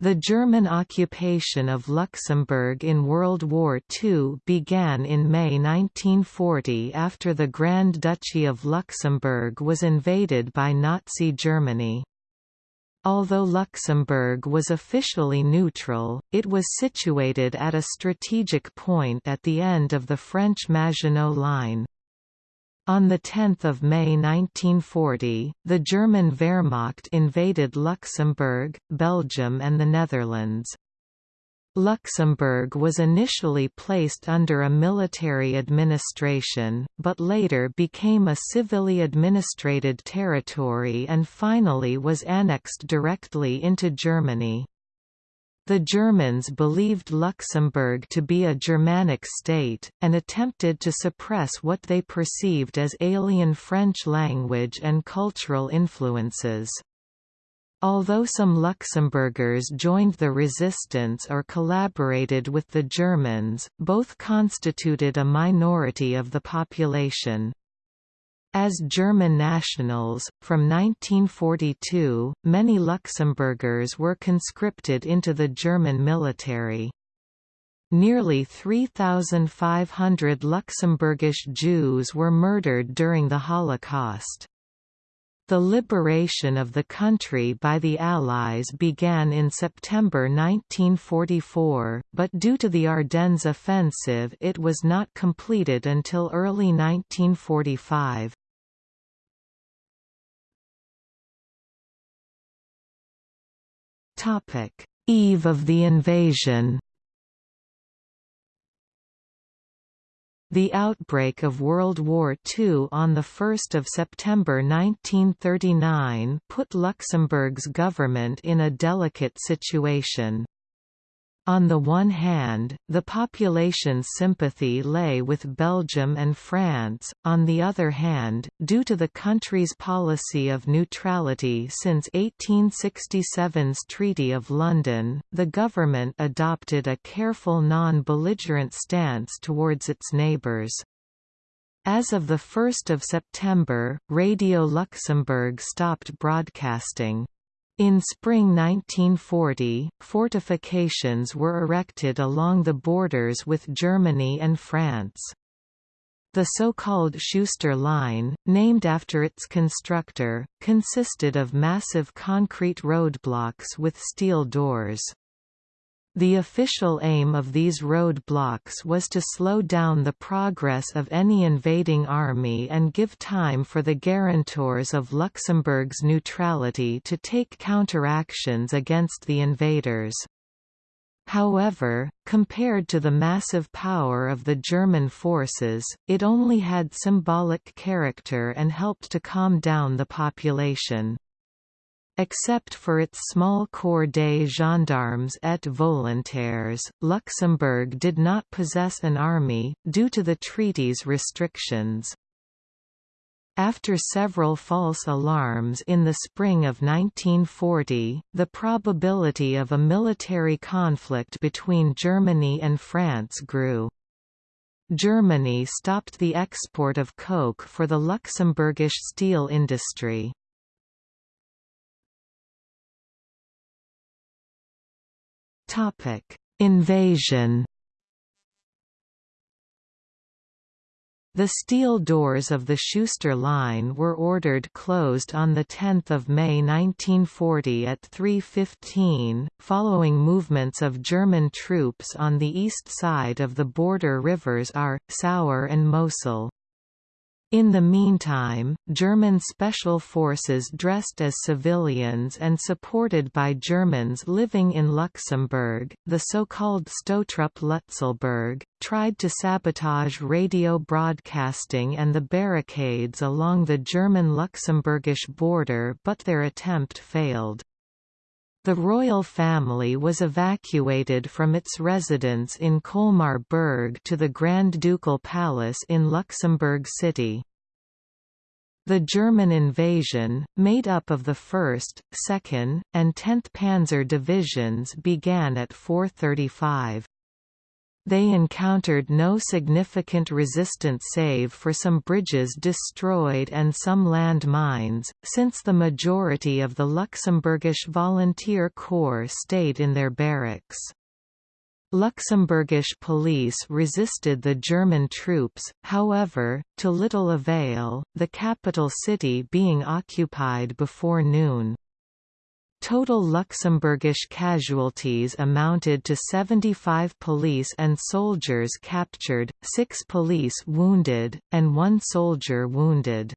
The German occupation of Luxembourg in World War II began in May 1940 after the Grand Duchy of Luxembourg was invaded by Nazi Germany. Although Luxembourg was officially neutral, it was situated at a strategic point at the end of the French Maginot Line. On 10 May 1940, the German Wehrmacht invaded Luxembourg, Belgium and the Netherlands. Luxembourg was initially placed under a military administration, but later became a civilly administrated territory and finally was annexed directly into Germany. The Germans believed Luxembourg to be a Germanic state, and attempted to suppress what they perceived as alien French language and cultural influences. Although some Luxembourgers joined the resistance or collaborated with the Germans, both constituted a minority of the population. As German nationals, from 1942, many Luxembourgers were conscripted into the German military. Nearly 3,500 Luxembourgish Jews were murdered during the Holocaust. The liberation of the country by the Allies began in September 1944, but due to the Ardennes offensive it was not completed until early 1945. Eve of the invasion The outbreak of World War II on 1 September 1939 put Luxembourg's government in a delicate situation. On the one hand, the population's sympathy lay with Belgium and France, on the other hand, due to the country's policy of neutrality since 1867's Treaty of London, the government adopted a careful non-belligerent stance towards its neighbours. As of 1 September, Radio Luxembourg stopped broadcasting. In spring 1940, fortifications were erected along the borders with Germany and France. The so-called Schuster Line, named after its constructor, consisted of massive concrete roadblocks with steel doors. The official aim of these roadblocks was to slow down the progress of any invading army and give time for the guarantors of Luxembourg's neutrality to take counteractions against the invaders. However, compared to the massive power of the German forces, it only had symbolic character and helped to calm down the population. Except for its small corps des gendarmes et volontaires, Luxembourg did not possess an army, due to the treaty's restrictions. After several false alarms in the spring of 1940, the probability of a military conflict between Germany and France grew. Germany stopped the export of coke for the Luxembourgish steel industry. Topic: Invasion. The steel doors of the Schuster Line were ordered closed on 10 May 1940 at 3.15, following movements of German troops on the east side of the border rivers Our, Sauer and Mosel. In the meantime, German special forces dressed as civilians and supported by Germans living in Luxembourg, the so-called Stoßtrupp Lützelburg, tried to sabotage radio broadcasting and the barricades along the German-Luxembourgish border but their attempt failed. The royal family was evacuated from its residence in Colmar Berg to the Grand Ducal Palace in Luxembourg City. The German invasion, made up of the 1st, 2nd, and 10th Panzer divisions began at 4.35. they encountered no significant resistance save for some bridges destroyed and some land mines, since the majority of the Luxembourgish volunteer corps stayed in their barracks. Luxembourgish police resisted the German troops, however, to little avail, the capital city being occupied before noon. Total Luxembourgish casualties amounted to 75 police and soldiers captured, 6 police wounded, and 1 soldier wounded.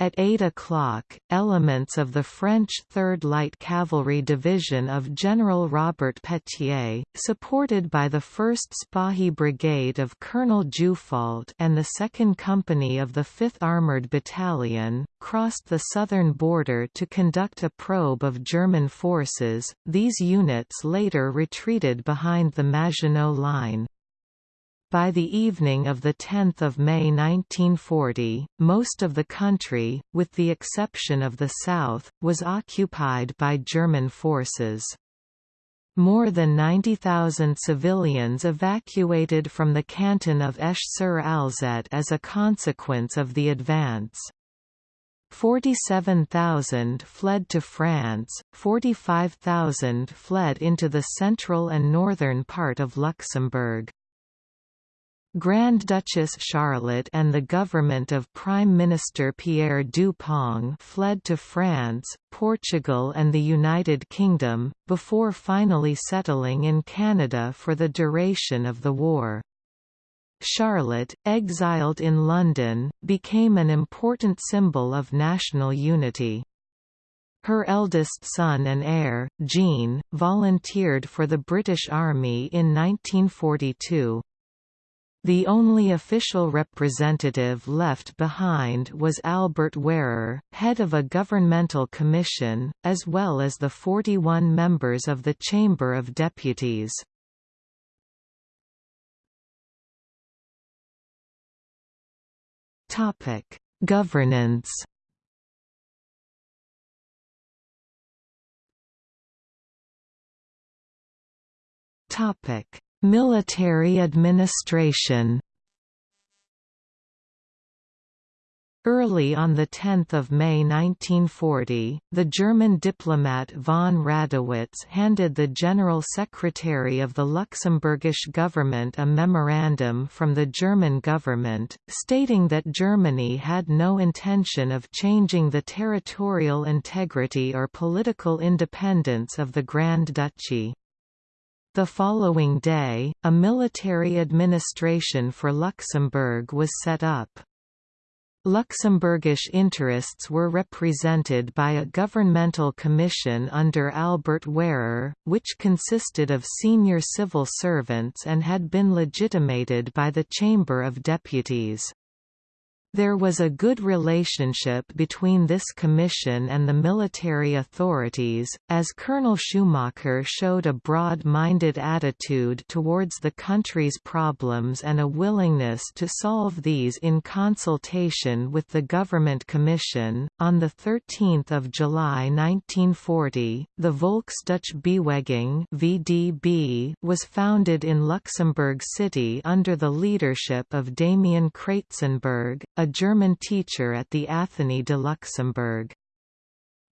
At 8 o'clock, elements of the French 3rd Light Cavalry Division of General Robert Petiet, supported by the 1st Spahi Brigade of Colonel Jouffault and the 2nd Company of the 5th Armoured Battalion, crossed the southern border to conduct a probe of German forces. These units later retreated behind the Maginot Line. By the evening of 10 May 1940, most of the country, with the exception of the south, was occupied by German forces. More than 90,000 civilians evacuated from the canton of Esch-sur-Alzette as a consequence of the advance. 47,000 fled to France, 45,000 fled into the central and northern part of Luxembourg. Grand Duchess Charlotte and the government of Prime Minister Pierre Dupong fled to France, Portugal and the United Kingdom, before finally settling in Canada for the duration of the war. Charlotte, exiled in London, became an important symbol of national unity. Her eldest son and heir, Jean, volunteered for the British Army in 1942. The only official representative left behind was Albert Wehrer, head of a governmental commission, as well as the 41 members of the Chamber of Deputies. Governance Topic: Military administration Early on 10 May 1940, the German diplomat von Radowitz handed the General Secretary of the Luxembourgish government a memorandum from the German government, stating that Germany had no intention of changing the territorial integrity or political independence of the Grand Duchy. The following day, a military administration for Luxembourg was set up. Luxembourgish interests were represented by a governmental commission under Albert Wehrer, which consisted of senior civil servants and had been legitimated by the Chamber of Deputies. There was a good relationship between this commission and the military authorities, as Colonel Schumacher showed a broad-minded attitude towards the country's problems and a willingness to solve these in consultation with the Government Commission. On the 13th of July 1940, the Volksdeutsche Bewegung (VDB) was founded in Luxembourg City under the leadership of Damian Kratzenberg, a a German teacher at the Athénée de Luxembourg.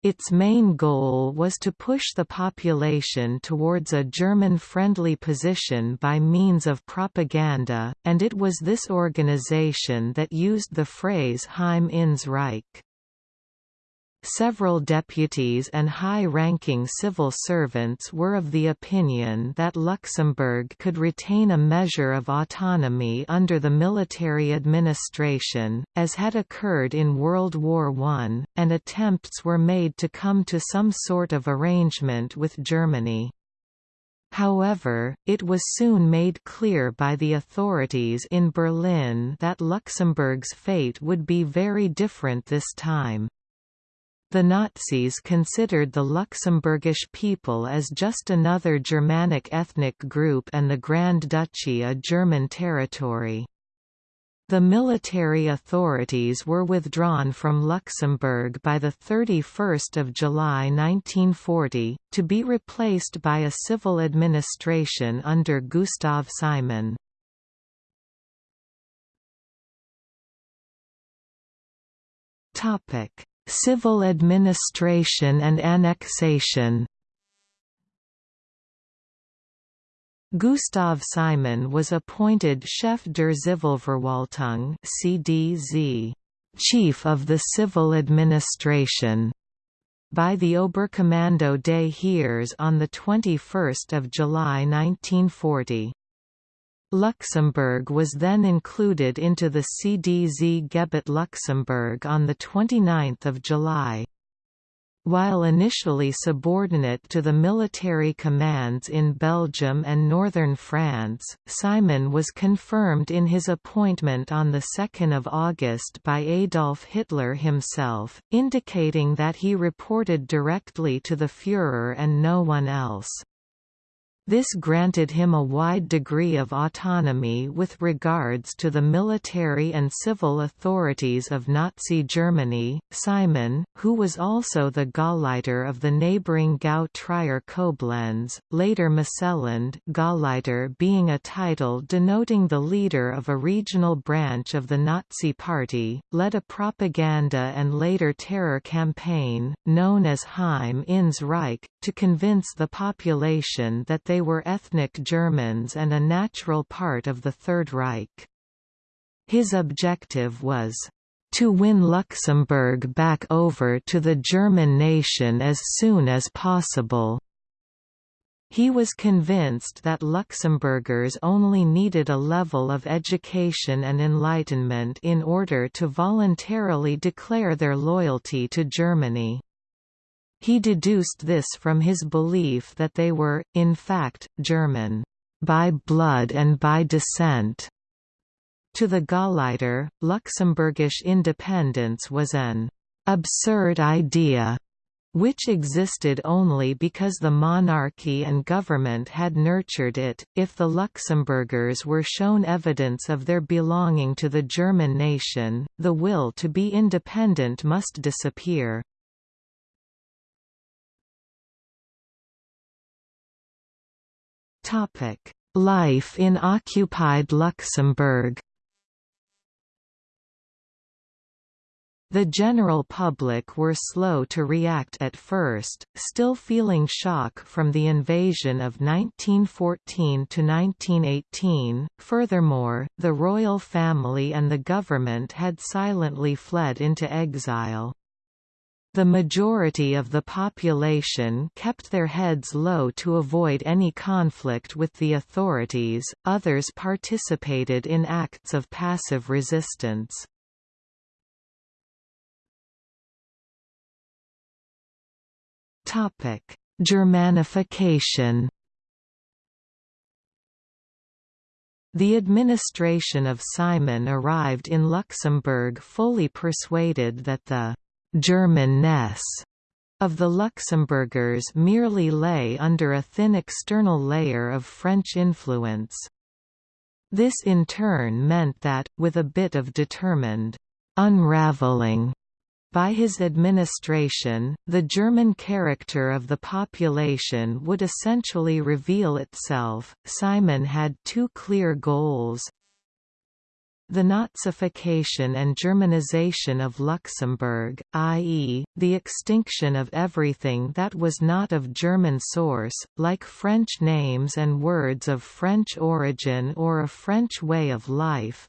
Its main goal was to push the population towards a German-friendly position by means of propaganda, and it was this organization that used the phrase Heim ins Reich. Several deputies and high-ranking civil servants were of the opinion that Luxembourg could retain a measure of autonomy under the military administration, as had occurred in World War I, and attempts were made to come to some sort of arrangement with Germany. However, it was soon made clear by the authorities in Berlin that Luxembourg's fate would be very different this time. The Nazis considered the Luxembourgish people as just another Germanic ethnic group and the Grand Duchy a German territory. The military authorities were withdrawn from Luxembourg by 31 July 1940, to be replaced by a civil administration under Gustav Simon. Civil administration and annexation Gustav Simon was appointed Chef der Zivilverwaltung (CDZ), Chief of the Civil Administration, by the Oberkommando des Heers on the 21st of July 1940. Luxembourg was then included into the CDZ Gebiet Luxembourg on the 29th of July. While initially subordinate to the military commands in Belgium and northern France, Simon was confirmed in his appointment on 2 August by Adolf Hitler himself, indicating that he reported directly to the Führer and no one else. This granted him a wide degree of autonomy with regards to the military and civil authorities of Nazi Germany. Simon, who was also the Gauleiter of the neighboring Gau Trier Koblenz, later Moselland, Gauleiter being a title denoting the leader of a regional branch of the Nazi Party, led a propaganda and later terror campaign, known as Heim ins Reich, to convince the population that they were ethnic Germans and a natural part of the Third Reich. His objective was to win Luxembourg back over to the German nation as soon as possible. He was convinced that Luxembourgers only needed a level of education and enlightenment in order to voluntarily declare their loyalty to Germany. He deduced this from his belief that they were, in fact, German, by blood and by descent. To the Gauleiter, Luxembourgish independence was an absurd idea which existed only because the monarchy and government had nurtured it. If the Luxembourgers were shown evidence of their belonging to the German nation, the will to be independent must disappear. Life in occupied Luxembourg The general public were slow to react at first, still feeling shock from the invasion of 1914 to 1918. Furthermore, the royal family and the government had silently fled into exile. The majority of the population kept their heads low to avoid any conflict with the authorities, others participated in acts of passive resistance. Germanification The administration of Simon arrived in Luxembourg fully persuaded that the Germanness of the Luxembourgers merely lay under a thin external layer of French influence. This in turn meant that, with a bit of determined unraveling by his administration, the German character of the population would essentially reveal itself. Simon had two clear goals the Nazification and Germanization of Luxembourg, i.e., the extinction of everything that was not of German source, like French names and words of French origin or a French way of life,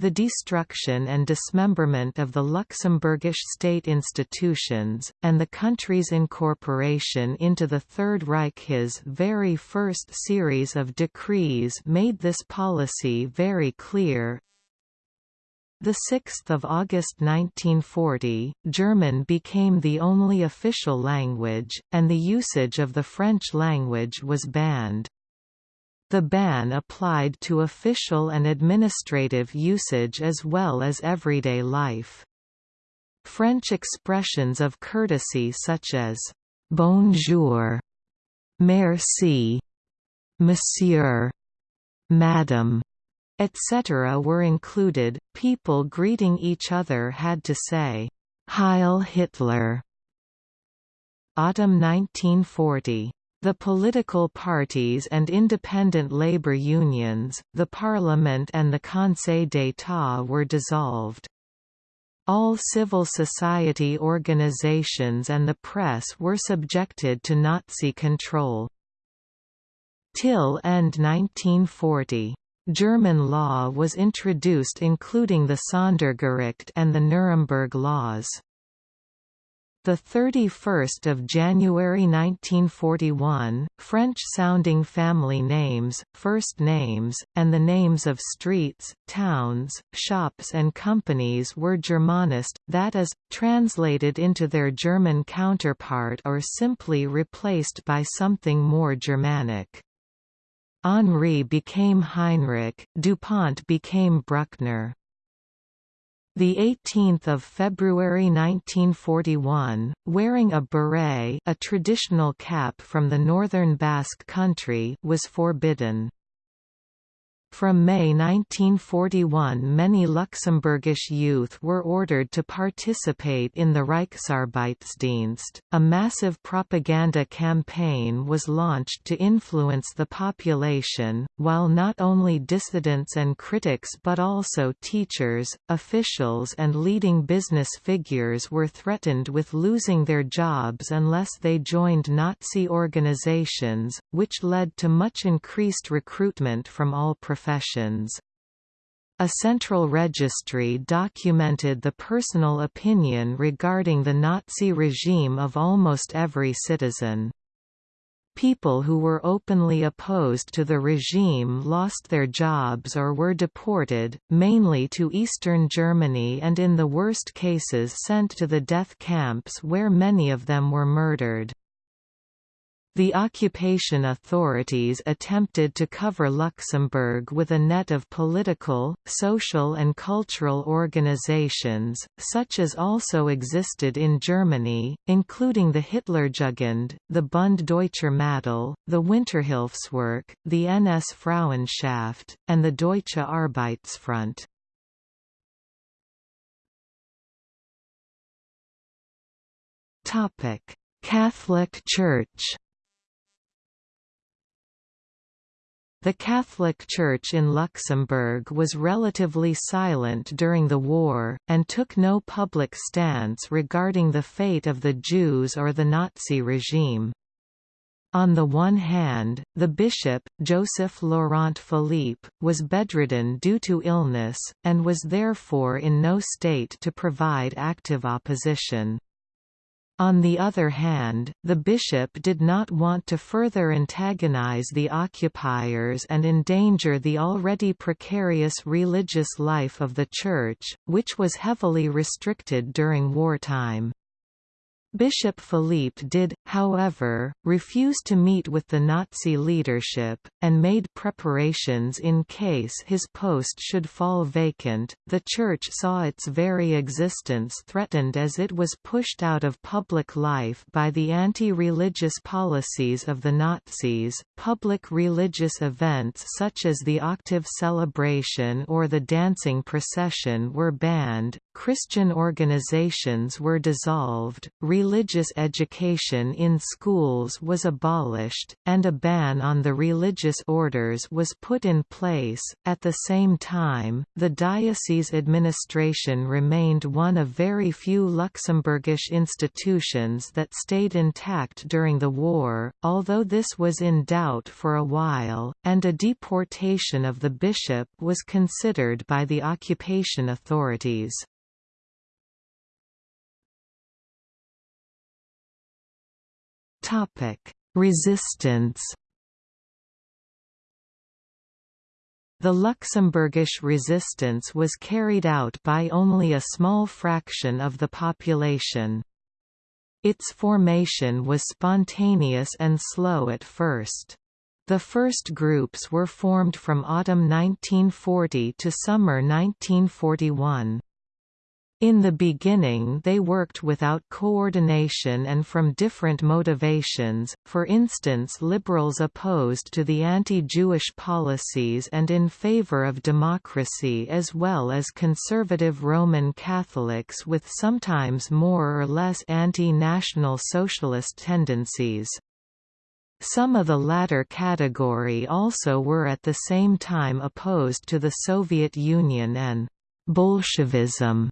the destruction and dismemberment of the Luxembourgish state institutions, and the country's incorporation into the Third Reich his very first series of decrees made this policy very clear. The 6th of August 1940, German became the only official language, and the usage of the French language was banned. The ban applied to official and administrative usage as well as everyday life. French expressions of courtesy such as «bonjour», «merci», «monsieur», «madame», etc. were included. People greeting each other had to say, Heil Hitler. Autumn 1940. The political parties and independent labor unions, the parliament and the Conseil d'État were dissolved. All civil society organizations and the press were subjected to Nazi control. Till end 1940. German law was introduced including the Sondergericht and the Nuremberg laws. The 31st of January 1941, French-sounding family names, first names, and the names of streets, towns, shops and companies were Germanist, that is, translated into their German counterpart or simply replaced by something more Germanic. Henri became Heinrich, DuPont became Bruckner. The 18th of February 1941, wearing a beret, a traditional cap from the northern Basque country, was forbidden. From May 1941 many Luxembourgish youth were ordered to participate in the Reichsarbeitsdienst. A massive propaganda campaign was launched to influence the population, while not only dissidents and critics but also teachers, officials and leading business figures were threatened with losing their jobs unless they joined Nazi organizations, which led to much increased recruitment from all professions professions. A central registry documented the personal opinion regarding the Nazi regime of almost every citizen. People who were openly opposed to the regime lost their jobs or were deported, mainly to eastern Germany and in the worst cases sent to the death camps where many of them were murdered. The occupation authorities attempted to cover Luxembourg with a net of political, social and cultural organizations, such as also existed in Germany, including the Hitlerjugend, the Bund Deutscher Mädel, the Winterhilfswerk, the NS Frauenschaft, and the Deutsche Arbeitsfront. Catholic Church The Catholic Church in Luxembourg was relatively silent during the war, and took no public stance regarding the fate of the Jews or the Nazi regime. On the one hand, the bishop, Joseph Laurent Philippe, was bedridden due to illness, and was therefore in no state to provide active opposition. On the other hand, the bishop did not want to further antagonize the occupiers and endanger the already precarious religious life of the Church, which was heavily restricted during wartime. Bishop Philippe did, however, refuse to meet with the Nazi leadership, and made preparations in case his post should fall vacant. The Church saw its very existence threatened as it was pushed out of public life by the anti religious policies of the Nazis. Public religious events such as the octave celebration or the dancing procession were banned, Christian organizations were dissolved, religious education in schools was abolished, and a ban on the religious orders was put in place. At the same time, the diocese administration remained one of very few Luxembourgish institutions that stayed intact during the war, although this was in doubt for a while, and a deportation of the bishop was considered by the occupation authorities. Resistance. The Luxembourgish resistance was carried out by only a small fraction of the population. Its formation was spontaneous and slow at first. The first groups were formed from autumn 1940 to summer 1941. In the beginning they worked without coordination and from different motivations, for instance liberals opposed to the anti-Jewish policies and in favor of democracy as well as conservative Roman Catholics with sometimes more or less anti-national socialist tendencies. Some of the latter category also were at the same time opposed to the Soviet Union and Bolshevism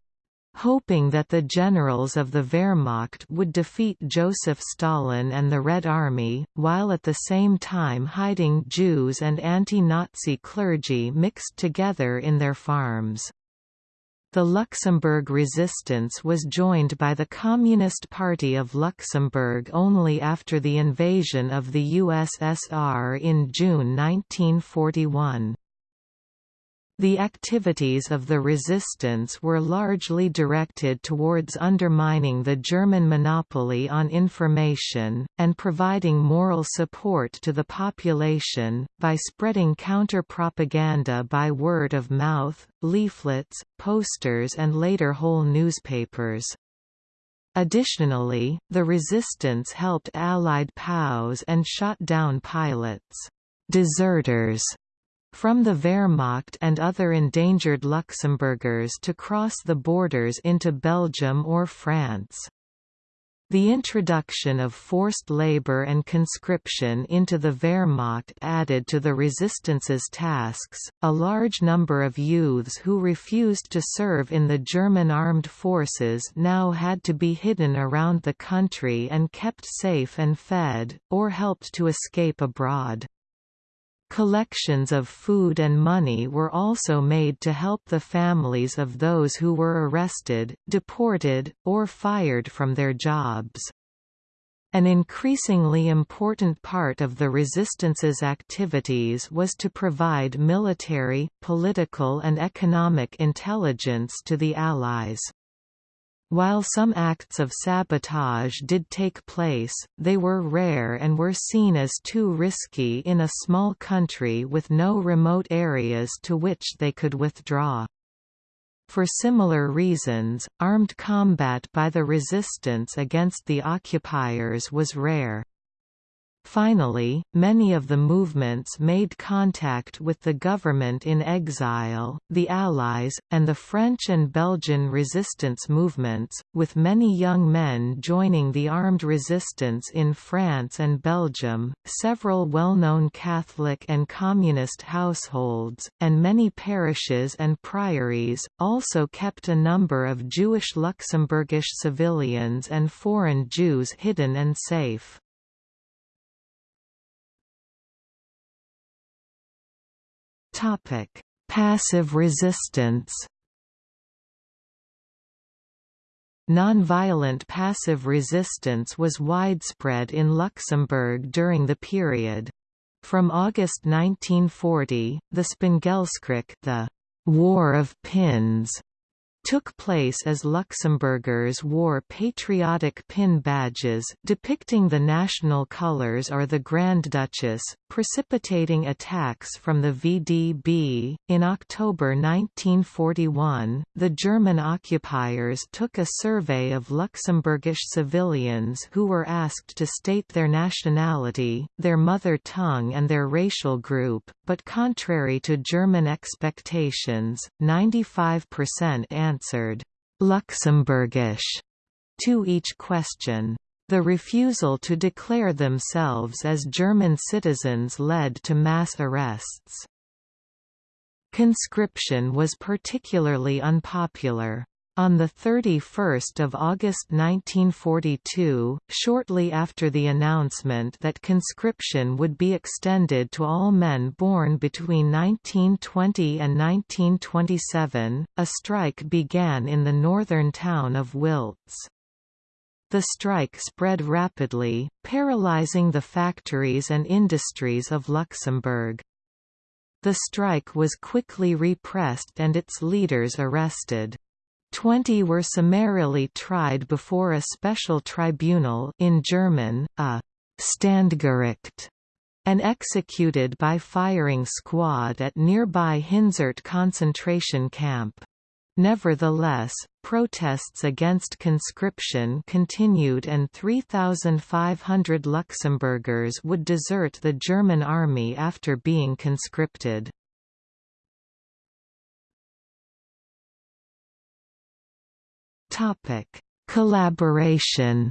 hoping that the generals of the Wehrmacht would defeat Joseph Stalin and the Red Army, while at the same time hiding Jews and anti-Nazi clergy mixed together in their farms. The Luxembourg resistance was joined by the Communist Party of Luxembourg only after the invasion of the USSR in June 1941. The activities of the resistance were largely directed towards undermining the German monopoly on information, and providing moral support to the population, by spreading counter-propaganda by word of mouth, leaflets, posters and later whole newspapers. Additionally, the resistance helped Allied POWs and shot down pilots, deserters from the Wehrmacht and other endangered Luxembourgers to cross the borders into Belgium or France. The introduction of forced labor and conscription into the Wehrmacht added to the resistance's tasks. A large number of youths who refused to serve in the German armed forces now had to be hidden around the country and kept safe and fed, or helped to escape abroad. Collections of food and money were also made to help the families of those who were arrested, deported, or fired from their jobs. An increasingly important part of the resistance's activities was to provide military, political and economic intelligence to the Allies. While some acts of sabotage did take place, they were rare and were seen as too risky in a small country with no remote areas to which they could withdraw. For similar reasons, armed combat by the resistance against the occupiers was rare. Finally, many of the movements made contact with the government in exile, the Allies, and the French and Belgian resistance movements, with many young men joining the armed resistance in France and Belgium, several well-known Catholic and Communist households, and many parishes and priories, also kept a number of Jewish Luxembourgish civilians and foreign Jews hidden and safe. Topic: Passive resistance. Nonviolent passive resistance was widespread in Luxembourg during the period. From August 1940, the Spéngelskrich the War of Pins took place as Luxembourgers wore patriotic pin badges depicting the national colours or the Grand Duchess, precipitating attacks from the VDB. In October 1941, the German occupiers took a survey of Luxembourgish civilians who were asked to state their nationality, their mother tongue, and their racial group, but contrary to German expectations, 95% answered Luxembourgish to each question. The refusal to declare themselves as German citizens led to mass arrests. Conscription was particularly unpopular. On 31 August 1942, shortly after the announcement that conscription would be extended to all men born between 1920 and 1927, a strike began in the northern town of Wiltz. The strike spread rapidly, paralyzing the factories and industries of Luxembourg. The strike was quickly repressed and its leaders arrested. Twenty were summarily tried before a special tribunal in German, a Standgericht, and executed by firing squad at nearby Hinzert concentration camp. Nevertheless, protests against conscription continued and 3,500 Luxembourgers would desert the German army after being conscripted. Collaboration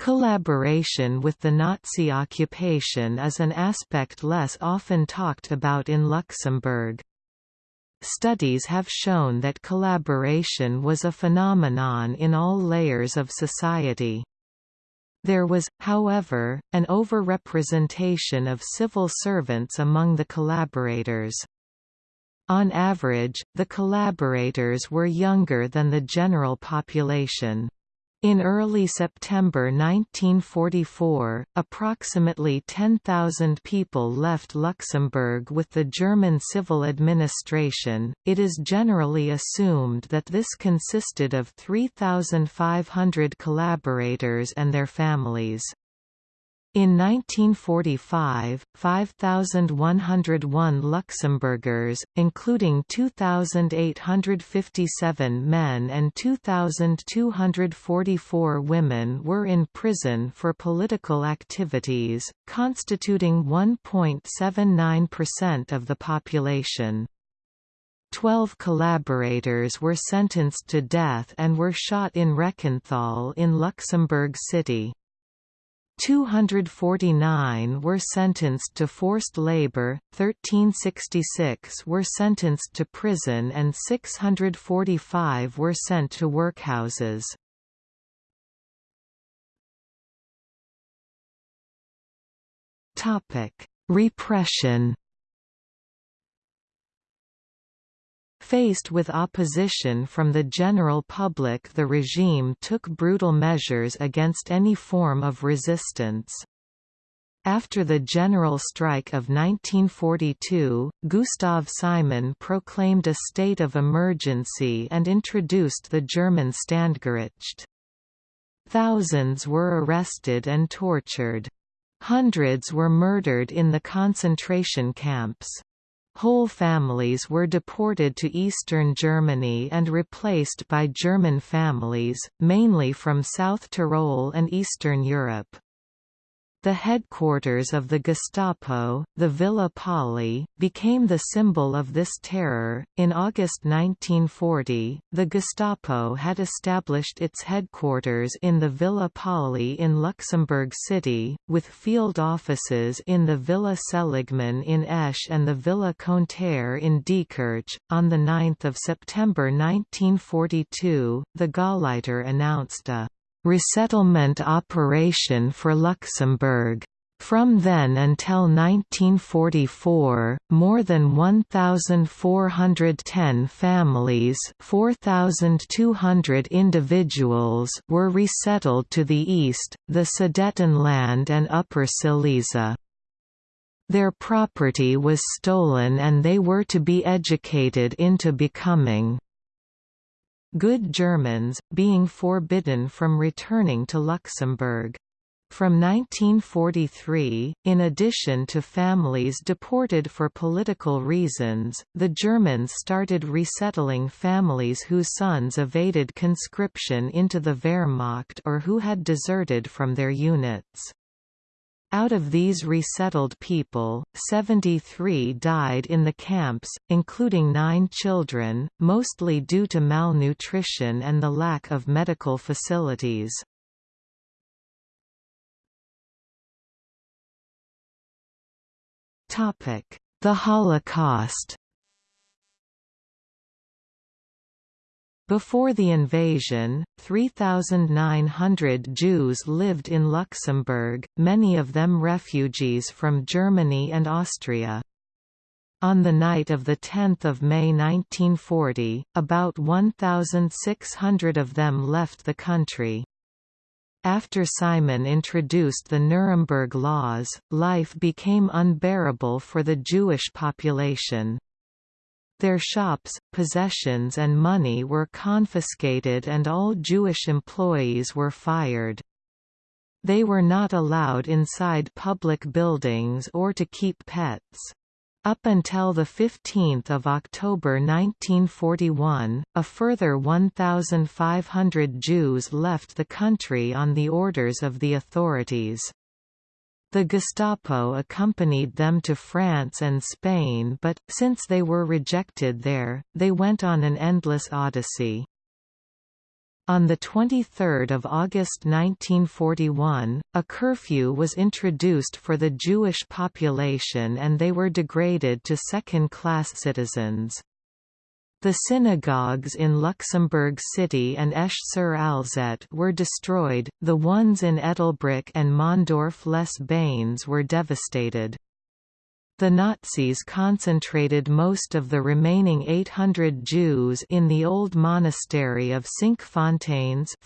Collaboration with the Nazi occupation is an aspect less often talked about in Luxembourg. Studies have shown that collaboration was a phenomenon in all layers of society. There was, however, an overrepresentation of civil servants among the collaborators. On average, the collaborators were younger than the general population. In early September 1944, approximately 10,000 people left Luxembourg with the German civil administration. It is generally assumed that this consisted of 3,500 collaborators and their families. In 1945, 5,101 Luxembourgers, including 2,857 men and 2,244 women were in prison for political activities, constituting 1.79% of the population. Twelve collaborators were sentenced to death and were shot in Reckenthal in Luxembourg City. 249 were sentenced to forced labor, 1366 were sentenced to prison and 645 were sent to workhouses. Repression Faced with opposition from the general public the regime took brutal measures against any form of resistance. After the general strike of 1942, Gustav Simon proclaimed a state of emergency and introduced the German Standgericht. Thousands were arrested and tortured. Hundreds were murdered in the concentration camps. Whole families were deported to eastern Germany and replaced by German families, mainly from South Tyrol and Eastern Europe. The headquarters of the Gestapo, the Villa Pauli, became the symbol of this terror. In August 1940, the Gestapo had established its headquarters in the Villa Pauli in Luxembourg City, with field offices in the Villa Seligman in Esch and the Villa Conter in Diekirch. On 9 September 1942, the Gauleiter announced a resettlement operation for Luxembourg. From then until 1944, more than 1,410 families 4,200 individuals were resettled to the east, the Sudetenland and Upper Silesia. Their property was stolen and they were to be educated into becoming good Germans, being forbidden from returning to Luxembourg. From 1943, in addition to families deported for political reasons, the Germans started resettling families whose sons evaded conscription into the Wehrmacht or who had deserted from their units. Out of these resettled people, 73 died in the camps, including nine children, mostly due to malnutrition and the lack of medical facilities. The Holocaust Before the invasion, 3,900 Jews lived in Luxembourg, many of them refugees from Germany and Austria. On the night of 10 May 1940, about 1,600 of them left the country. After Simon introduced the Nuremberg laws, life became unbearable for the Jewish population. Their shops, possessions and money were confiscated and all Jewish employees were fired. They were not allowed inside public buildings or to keep pets. Up until 15 October 1941, a further 1,500 Jews left the country on the orders of the authorities. The Gestapo accompanied them to France and Spain but, since they were rejected there, they went on an endless odyssey. On 23 August 1941, a curfew was introduced for the Jewish population and they were degraded to second-class citizens. The synagogues in Luxembourg City and Esch-sur-Alzette were destroyed, the ones in Ettelbruck and Mondorf-les-Bains were devastated. The Nazis concentrated most of the remaining 800 Jews in the old monastery of Cinquefontaines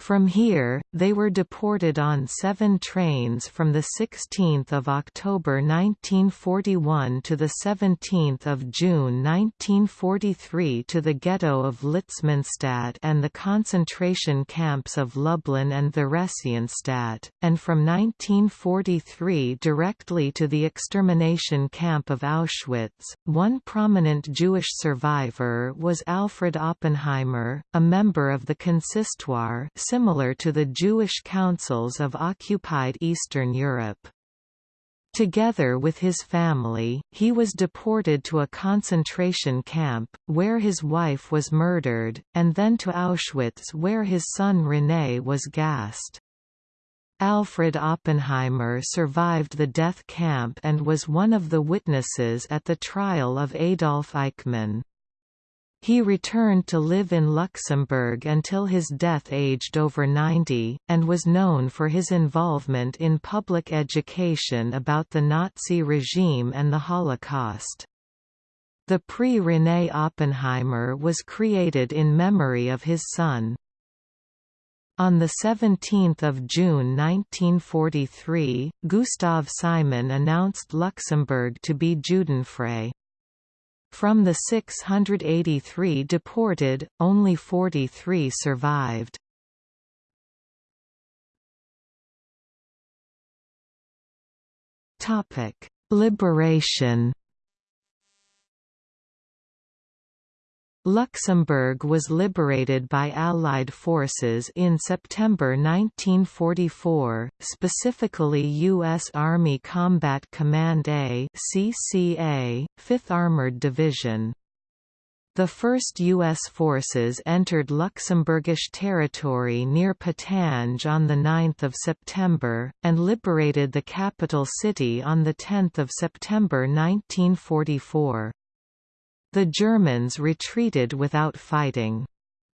from here, they were deported on seven trains from 16 October 1941 to 17 June 1943 to the ghetto of Litzmannstadt and the concentration camps of Lublin and Theresienstadt, and from 1943 directly to the extermination camp of Auschwitz. One prominent Jewish survivor was Alfred Oppenheimer, a member of the Consistoire similar to the Jewish councils of occupied Eastern Europe. Together with his family, he was deported to a concentration camp, where his wife was murdered, and then to Auschwitz where his son René was gassed. Alfred Oppenheimer survived the death camp and was one of the witnesses at the trial of Adolf Eichmann. He returned to live in Luxembourg until his death aged over 90, and was known for his involvement in public education about the Nazi regime and the Holocaust. The Prix René Oppenheimer was created in memory of his son. On 17 June 1943, Gustav Simon announced Luxembourg to be Judenfrei. From the 683 deported, only 43 survived. Liberation Luxembourg was liberated by Allied forces in September 1944, specifically U.S. Army Combat Command A CCA, 5th Armored Division. The first U.S. forces entered Luxembourgish territory near Pétange on 9 September, and liberated the capital city on 10 September 1944. The Germans retreated without fighting.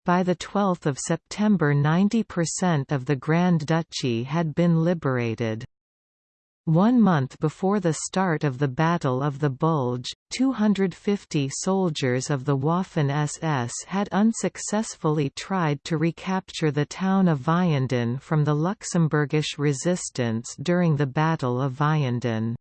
By 12 September 90% of the Grand Duchy had been liberated. One month before the start of the Battle of the Bulge, 250 soldiers of the Waffen-SS had unsuccessfully tried to recapture the town of Vianden from the Luxembourgish resistance during the Battle of Vianden.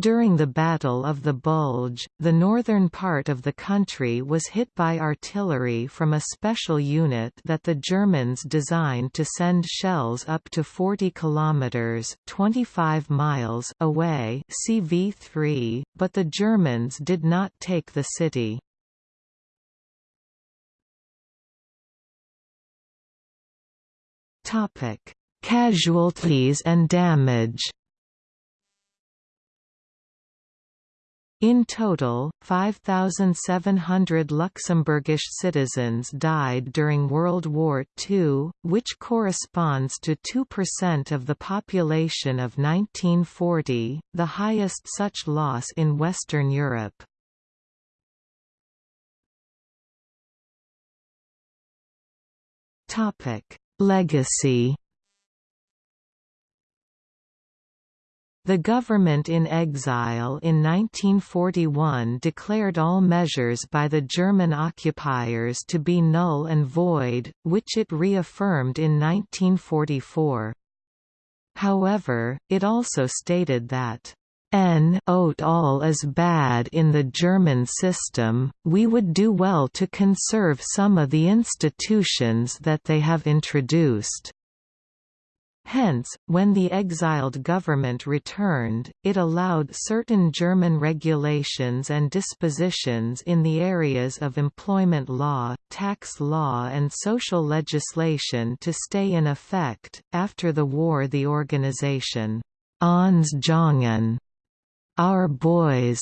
During the Battle of the Bulge, the northern part of the country was hit by artillery from a special unit that the Germans designed to send shells up to 40 kilometers (25 miles) away, CV3, but the Germans did not take the city. Topic: Casualties and damage. In total, 5,700 Luxembourgish citizens died during World War II, which corresponds to 2% of the population of 1940, the highest such loss in Western Europe. Legacy The government in exile in 1941 declared all measures by the German occupiers to be null and void, which it reaffirmed in 1944. However, it also stated that N all is bad in the German system, we would do well to conserve some of the institutions that they have introduced. Hence, when the exiled government returned, it allowed certain German regulations and dispositions in the areas of employment law, tax law and social legislation to stay in effect. After the war the organization, Ons Jongen, Our Boys,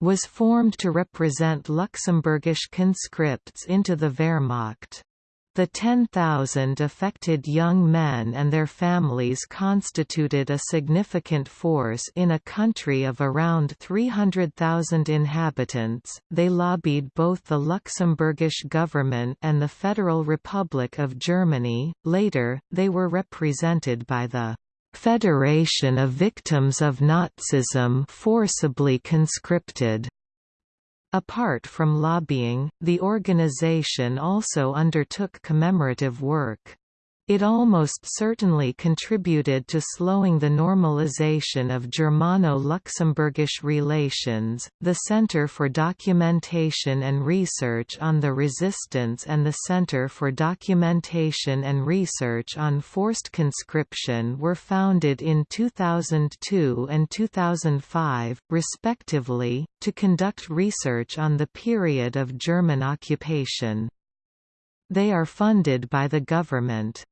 was formed to represent Luxembourgish conscripts into the Wehrmacht. The 10,000 affected young men and their families constituted a significant force in a country of around 300,000 inhabitants. They lobbied both the Luxembourgish government and the Federal Republic of Germany. Later, they were represented by the Federation of Victims of Nazism forcibly conscripted. Apart from lobbying, the organization also undertook commemorative work. It almost certainly contributed to slowing the normalization of Germano-Luxembourgish relations. The Center for Documentation and Research on the Resistance and the Center for Documentation and Research on Forced Conscription were founded in 2002 and 2005, respectively, to conduct research on the period of German occupation. They are funded by the government.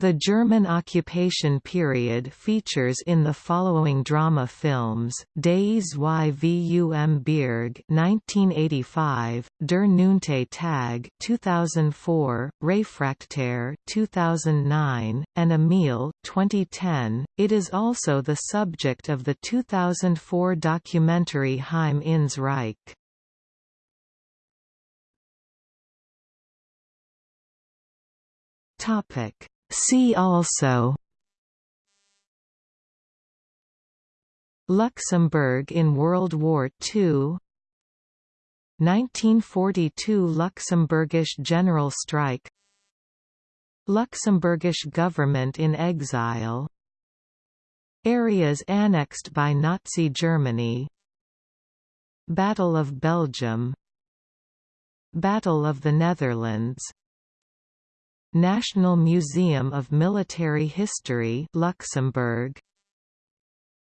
The German occupation period features in the following drama films: Des Yvum Berg (1985), Der neunte Tag (2004), Réfractaire (2009), and Emil (2010). It is also the subject of the 2004 documentary Heim ins Reich. Topic See also Luxembourg in World War II 1942 Luxembourgish general strike Luxembourgish government in exile Areas annexed by Nazi Germany Battle of Belgium Battle of the Netherlands National Museum of Military History Luxembourg.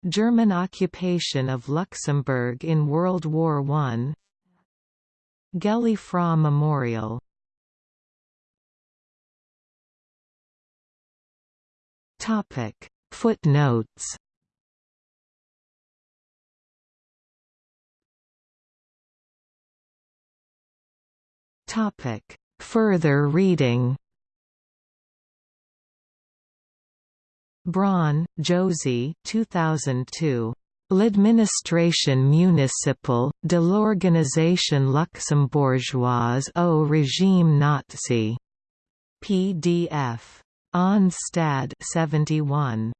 German occupation of Luxembourg in World War I Gëlle Fra Memorial Footnotes. Topic. Further reading Braun, Josie 2002. L'administration municipale, de l'organisation luxembourgeoise au régime nazi. PDF. Ons Stad 71.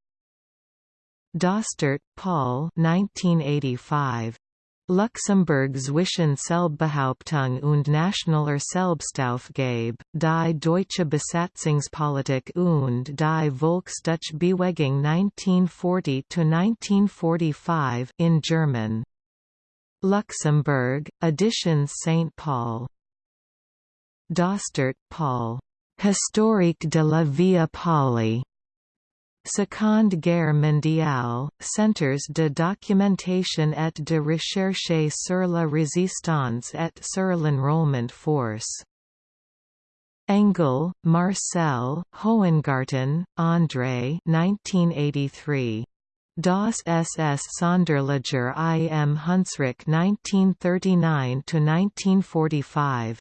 Dostert, Paul 1985. Luxemburg zwischen Selbstbehauptung und nationaler Selbstaufgabe, die deutsche Besatzungspolitik und die Volksdeutsche-Bewegung 1940–1945 in German. Luxembourg, Editions St. Paul. Dostert, Paul. Historique de la Via Poli. Seconde Guerre mondiale, Centres de documentation et de recherche sur la résistance et sur l'enrôlement force. Engel, Marcel, Hohengarten, André 1983. Das SS Sonderlager im Hunsrück 1939–1945.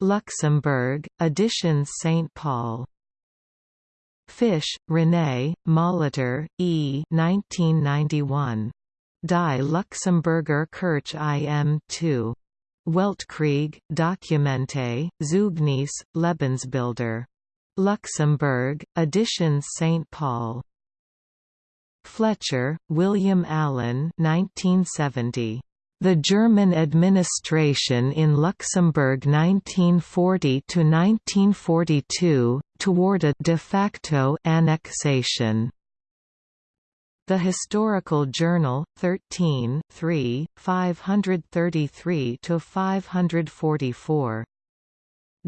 Luxembourg, Editions St. Paul. Fisch, René, Molitor, E. 1991. Die Luxemburger Kirche im 2. Weltkrieg, Dokumente, Zeugnis, Lebensbilder. Luxembourg, Editions St. Paul. Fletcher, William Allen 1970. The German administration in Luxembourg 1940–1942, toward a de facto annexation. The Historical Journal, 13 3, 533–544.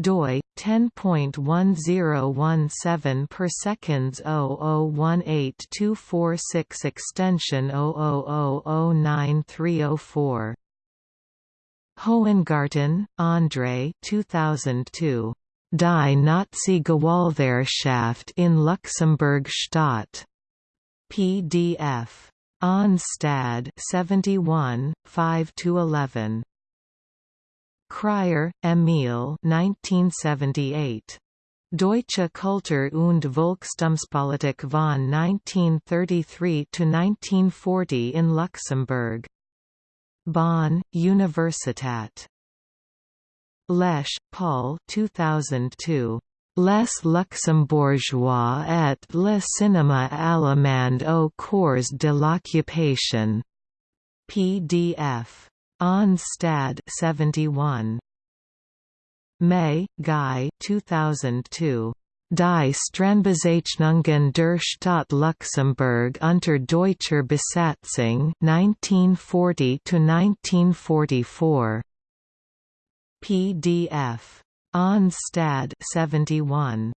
Doi 10.1017 per seconds 0018246 extension 000093004 Hohengarten, André 2002 Die Nazi-Gewaltherrschaft in Luxemburg Stadt. PDF. Ons Stad 71, 5–11. Krier, Emil 1978. Deutsche Kultur und Volkstumspolitik von 1933–1940 in Luxembourg. Bonn, Universitat. Lesch, Paul 2002. Les Luxembourgeois et le cinéma allemand au cours de l'occupation. PDF. Ons Stad 71. May, Guy 2002. Die Straßenbezeichnungen der Stadt Luxemburg unter deutscher Besatzung 1940 1944. PDF. Ons Stad 71.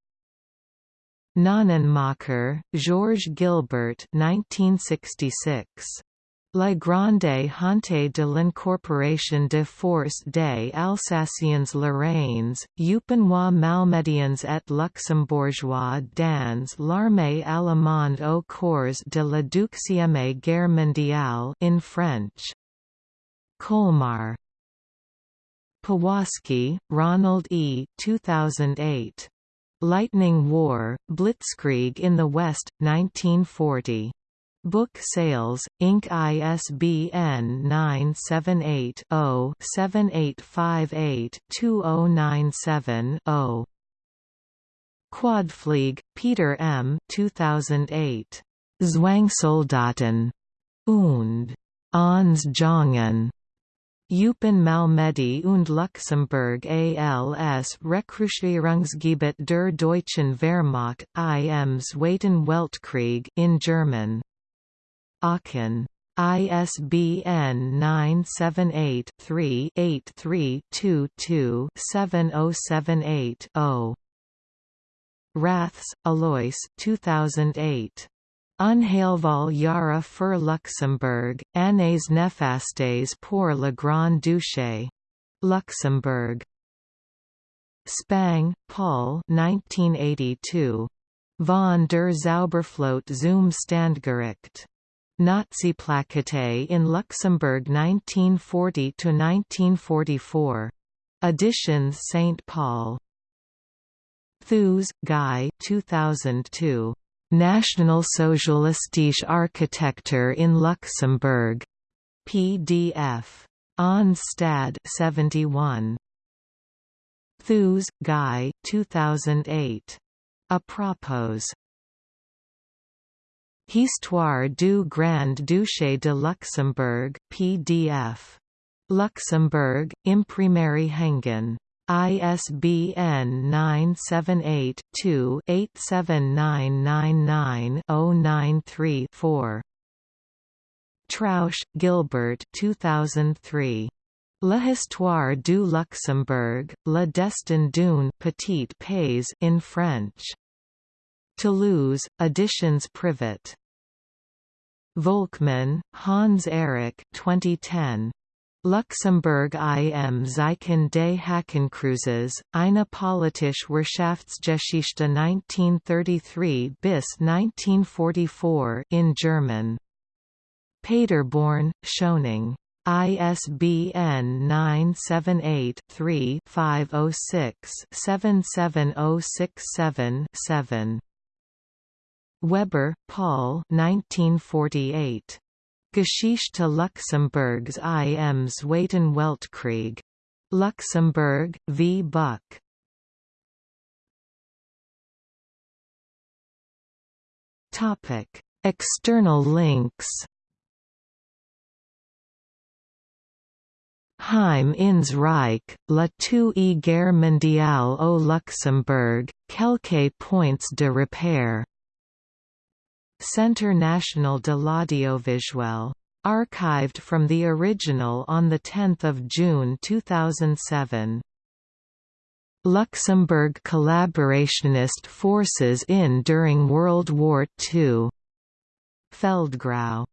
Nonnenmacher, Georges Gilbert 1966. La Grande Honte de l'Incorporation de Force des Alsaciens Lorraines, Eupenois Malmédiens et Luxembourgeois dans l'armée allemande au cours de la Deuxième Guerre mondiale in French. Colmar. Powaski, Ronald E. 2008. Lightning War, Blitzkrieg in the West, 1940. Book Sales, Inc. ISBN 978-0-7858-2097-0. Quadflieg, Peter M. 2008. Zwangssoldaten. Und. Ons Jongen. Eupen Malmedy und Luxemburg als Rekrutierungsgebiet der Deutschen Wehrmacht im Zweiten Weltkrieg in German. Aachen. ISBN 978-3-8322-7078-0. Raths, Alois 2008. Unheilvoll Jahre für Luxembourg, Annes néfastes pour le Grand Duché. Luxembourg. Spang, Paul 1982. Von der Zauberflöte zum Standgericht. Nazi-Plakette in Luxembourg 1940–1944. Editions St. Paul. Thewes, Guy 2002. Nationalsozialistische Architektur in Luxembourg. PDF. Ons Stad 71. Thewes, Guy 2008. A propos. Histoire du Grand Duché de Luxembourg PDF. Luxembourg, Imprimerie Hengen. ISBN 978-2-87999-093-4. Trausch, Gilbert 2003. L'histoire du Luxembourg, Le destin d'une petite pays in French. Toulouse, Editions Privat. Volkmann, Hans Erich 2010. Luxemburg im Zeichen des Hakenkreuzes, eine politische Wirtschaftsgeschichte 1933 bis 1944 in German. Paderborn, Schöningh. ISBN 978-3-506-77067-7. Weber, Paul 1948. Geschichte Luxemburgs im Zweiten Weltkrieg. Luxembourg, v. Buck. Topic: External links. Heim ins Reich, la Two Guerre mondiale au Luxembourg, quelques points de repère Centre National de l'Audiovisuel. Archived from the original on 10 June 2007. Luxembourg collaborationist forces in during World War II. Feldgrau